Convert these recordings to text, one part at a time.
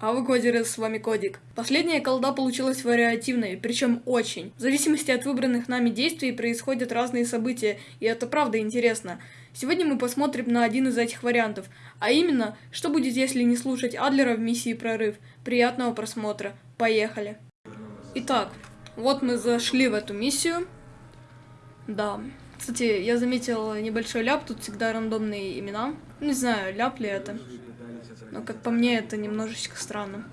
А вы кодеры, с вами Кодик. Последняя колда получилась вариативной, причем очень. В зависимости от выбранных нами действий происходят разные события, и это правда интересно. Сегодня мы посмотрим на один из этих вариантов, а именно, что будет, если не слушать Адлера в миссии Прорыв. Приятного просмотра. Поехали. Итак, вот мы зашли в эту миссию. Да. Кстати, я заметил небольшой ляп, тут всегда рандомные имена. Не знаю, ляп ли это. Но, как по мне, это немножечко странно.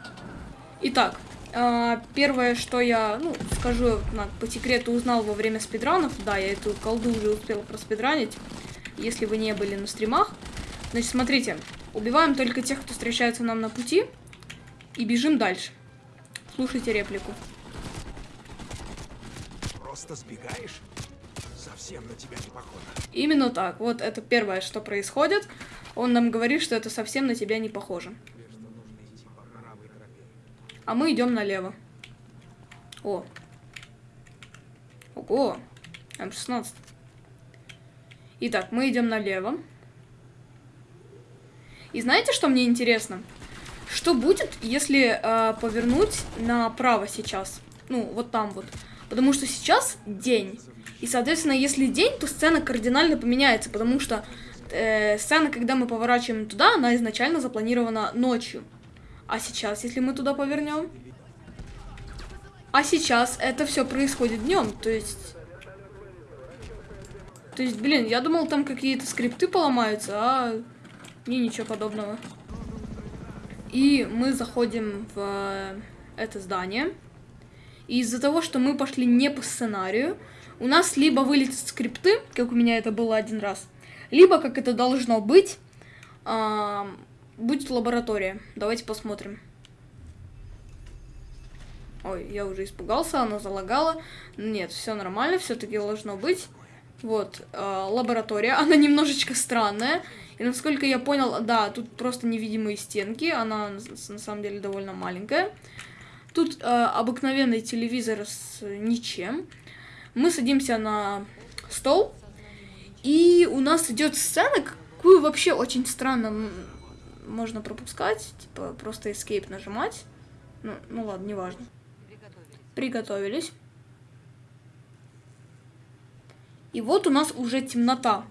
Итак, э, первое, что я, ну, скажу, на, по секрету узнал во время спидранов. Да, я эту колду уже успел проспидранить. Если вы не были на стримах. Значит, смотрите. Убиваем только тех, кто встречается нам на пути. И бежим дальше. Слушайте реплику. Просто сбегаешь? Совсем на тебя не похоже. Именно так. Вот это первое, что происходит. Он нам говорит, что это совсем на тебя не похоже. А мы идем налево. О. Ого. М16. Итак, мы идем налево. И знаете, что мне интересно? Что будет, если э, повернуть направо сейчас? Ну, вот там вот. Потому что сейчас день. И, соответственно, если день, то сцена кардинально поменяется, потому что э, сцена, когда мы поворачиваем туда, она изначально запланирована ночью. А сейчас, если мы туда повернем? А сейчас это все происходит днем, то есть... То есть, блин, я думал, там какие-то скрипты поломаются, а не ничего подобного. И мы заходим в это здание. И из-за того, что мы пошли не по сценарию, у нас либо вылетят скрипты, как у меня это было один раз, либо, как это должно быть, э, будет лаборатория. Давайте посмотрим. Ой, я уже испугался, она залагала. Нет, все нормально, все-таки должно быть. Вот, э, лаборатория, она немножечко странная. И насколько я понял, да, тут просто невидимые стенки, она на самом деле довольно маленькая. Тут э, обыкновенный телевизор с ничем. Мы садимся на стол, и у нас идет сцена, какую вообще очень странно можно пропускать, типа просто escape нажимать. Ну, ну ладно, неважно. Приготовились. И вот у нас уже темнота.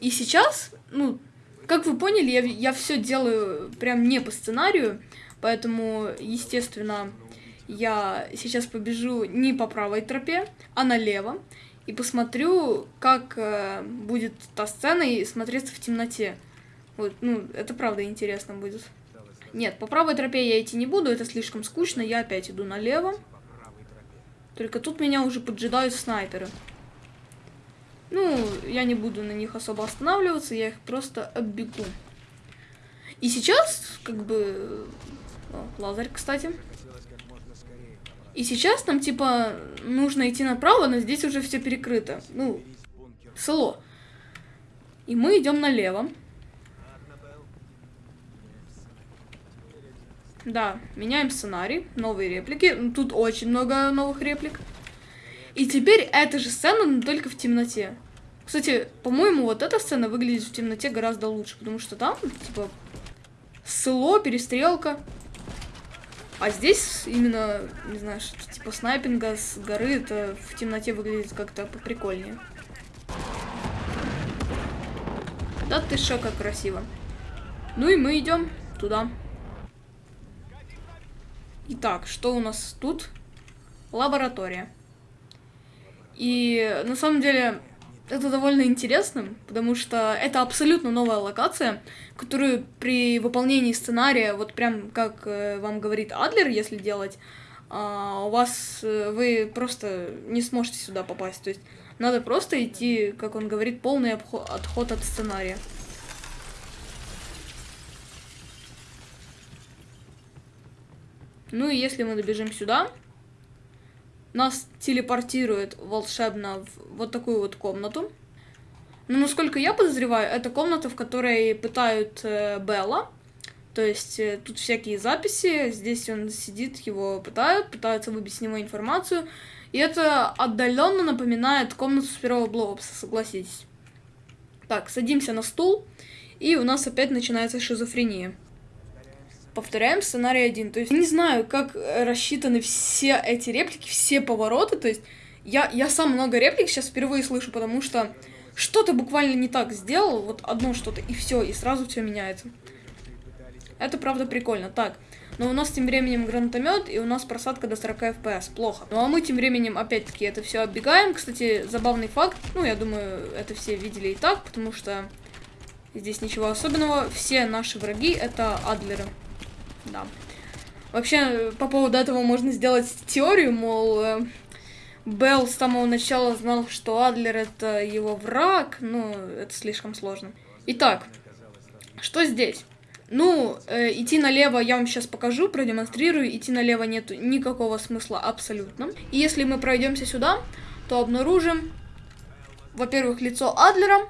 И сейчас, ну, как вы поняли, я, я все делаю прям не по сценарию, поэтому, естественно, я сейчас побежу не по правой тропе, а налево, и посмотрю, как э, будет та сцена и смотреться в темноте. Вот, ну, это правда интересно будет. Нет, по правой тропе я идти не буду, это слишком скучно, я опять иду налево. Только тут меня уже поджидают снайперы. Ну, я не буду на них особо останавливаться, я их просто оббегу. И сейчас, как бы... О, лазарь, кстати. И сейчас нам, типа, нужно идти направо, но здесь уже все перекрыто. Ну, село. И мы идем налево. Да, меняем сценарий, новые реплики. Ну, тут очень много новых реплик. И теперь эта же сцена, но только в темноте. Кстати, по-моему, вот эта сцена выглядит в темноте гораздо лучше, потому что там, типа, село, перестрелка. А здесь именно, не знаю, что типа снайпинга с горы, это в темноте выглядит как-то поприкольнее. Да ты шо, как красиво. Ну и мы идем туда. Итак, что у нас тут? Лаборатория. И на самом деле это довольно интересно, потому что это абсолютно новая локация, которую при выполнении сценария, вот прям как э, вам говорит Адлер, если делать, э, у вас, э, вы просто не сможете сюда попасть. То есть надо просто идти, как он говорит, полный отход от сценария. Ну и если мы добежим сюда, нас телепортирует волшебно в вот такую вот комнату. Но насколько я подозреваю, это комната, в которой пытают э, Белла. То есть э, тут всякие записи, здесь он сидит, его пытают, пытаются выбить с него информацию. И это отдаленно напоминает комнату с первого блоопса, согласитесь. Так, садимся на стул, и у нас опять начинается шизофрения. Повторяем сценарий один. То есть не знаю, как рассчитаны все эти реплики, все повороты. То есть я, я сам много реплик сейчас впервые слышу, потому что что-то буквально не так сделал, вот одно что-то, и все, и сразу все меняется. Это правда прикольно. Так, но у нас тем временем гранатомет, и у нас просадка до 40 FPS. Плохо. Ну а мы тем временем, опять-таки, это все оббегаем. Кстати, забавный факт. Ну, я думаю, это все видели и так, потому что здесь ничего особенного. Все наши враги это адлеры. Да. Вообще, по поводу этого можно сделать теорию, мол, э, Белл с самого начала знал, что Адлер это его враг, но это слишком сложно. Итак, что здесь? Ну, э, идти налево я вам сейчас покажу, продемонстрирую. Идти налево нет никакого смысла абсолютно. И если мы пройдемся сюда, то обнаружим, во-первых, лицо Адлера.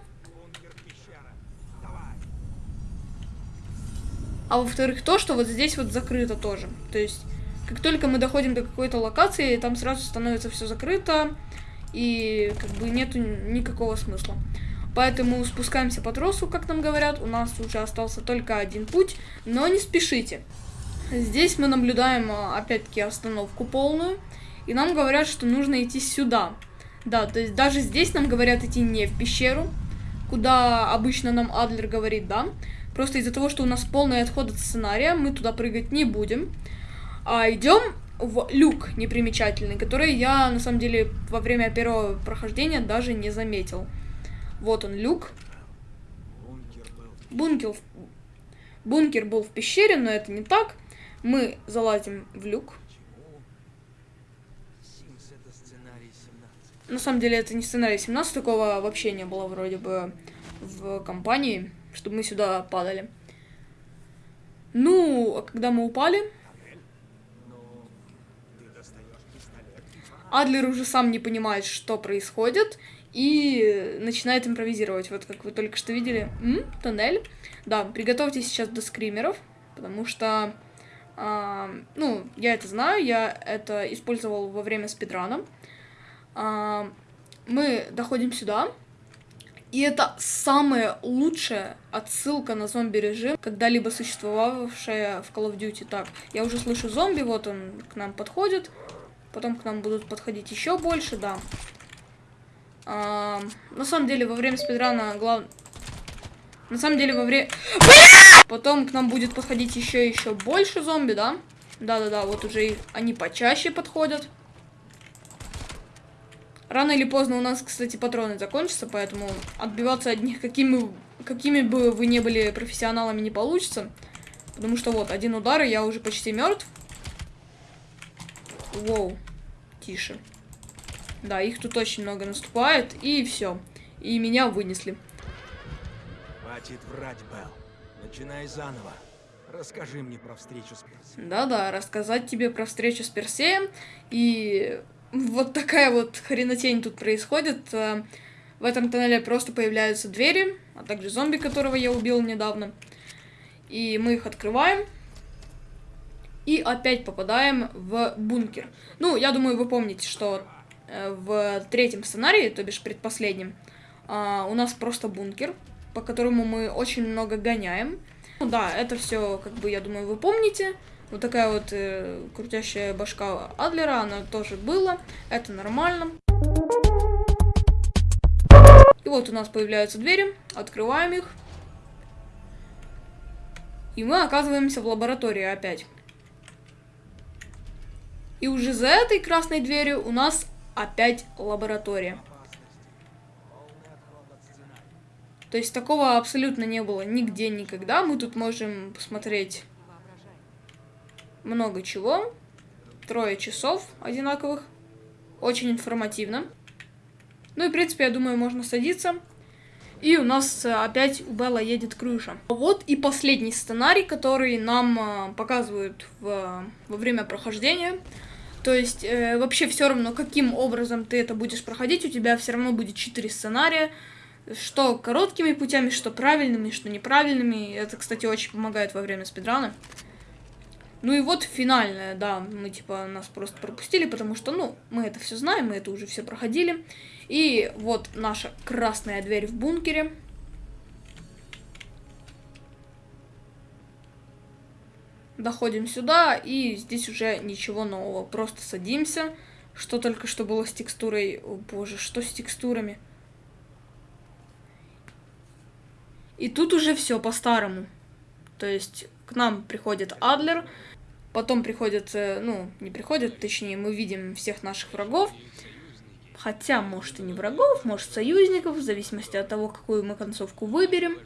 А во-вторых, то, что вот здесь вот закрыто тоже. То есть, как только мы доходим до какой-то локации, там сразу становится все закрыто. И как бы нету никакого смысла. Поэтому спускаемся по тросу, как нам говорят. У нас уже остался только один путь, но не спешите. Здесь мы наблюдаем, а, опять-таки, остановку полную. И нам говорят, что нужно идти сюда. Да, то есть даже здесь нам говорят идти не в пещеру, куда обычно нам Адлер говорит, да. Просто из-за того, что у нас полный отход от сценария, мы туда прыгать не будем. А идем в люк непримечательный, который я, на самом деле, во время первого прохождения даже не заметил. Вот он, люк. Бункер, бункер был в пещере, но это не так. Мы залазим в люк. На самом деле это не сценарий 17, такого вообще не было вроде бы в компании, чтобы мы сюда падали. Ну, а когда мы упали, Адлер уже сам не понимает, что происходит, и начинает импровизировать. Вот как вы только что видели. М? Тоннель. Да, приготовьтесь сейчас до скримеров, потому что, а, ну, я это знаю, я это использовал во время спидрана. А, мы доходим сюда, и это самая лучшая отсылка на зомби-режим, когда-либо существовавшая в Call of Duty. Так, я уже слышу зомби, вот он к нам подходит, потом к нам будут подходить еще больше, да. А, на самом деле, во время спидрана глав... На самом деле, во время... Потом к нам будет подходить еще и еще больше зомби, да? Да-да-да, вот уже они почаще подходят. Рано или поздно у нас, кстати, патроны закончатся, поэтому отбиваться от них, какими, какими бы вы не были профессионалами, не получится. Потому что вот, один удар, и я уже почти мертв. Воу, тише. Да, их тут очень много наступает, и все. И меня вынесли. Хватит врать, Белл. Начинай заново. Расскажи мне про встречу с Персеем. Да-да, рассказать тебе про встречу с Персеем. И вот такая вот хренотень тут происходит. Э, в этом тоннеле просто появляются двери, а также зомби, которого я убил недавно. И мы их открываем. И опять попадаем в бункер. Ну, я думаю, вы помните, что Э, в третьем сценарии, то бишь предпоследнем, а, у нас просто бункер, по которому мы очень много гоняем. Ну да, это все, как бы, я думаю, вы помните. Вот такая вот э, крутящая башка Адлера, она тоже была. Это нормально. И вот у нас появляются двери, открываем их. И мы оказываемся в лаборатории опять. И уже за этой красной дверью у нас опять лаборатория. То есть такого абсолютно не было нигде никогда. Мы тут можем посмотреть много чего. Трое часов одинаковых. Очень информативно. Ну и, в принципе, я думаю, можно садиться. И у нас э, опять у Белла едет крыша. Вот и последний сценарий, который нам э, показывают в, во время прохождения. То есть э, вообще все равно, каким образом ты это будешь проходить, у тебя все равно будет четыре сценария, что короткими путями, что правильными, что неправильными. Это, кстати, очень помогает во время спидрана. Ну и вот финальная, да, мы типа нас просто пропустили, потому что, ну, мы это все знаем, мы это уже все проходили. И вот наша красная дверь в бункере. доходим сюда, и здесь уже ничего нового. Просто садимся. Что только что было с текстурой? О боже, что с текстурами? И тут уже все по-старому. То есть к нам приходит Адлер, потом приходит, э, ну, не приходит, точнее, мы видим всех наших врагов. Хотя, может, и не врагов, может, союзников, в зависимости от того, какую мы концовку выберем.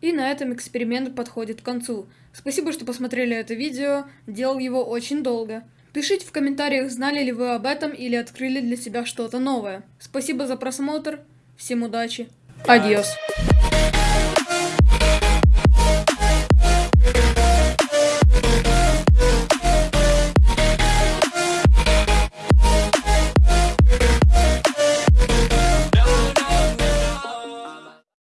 И на этом эксперимент подходит к концу. Спасибо, что посмотрели это видео, делал его очень долго. Пишите в комментариях, знали ли вы об этом или открыли для себя что-то новое. Спасибо за просмотр, всем удачи, адьос.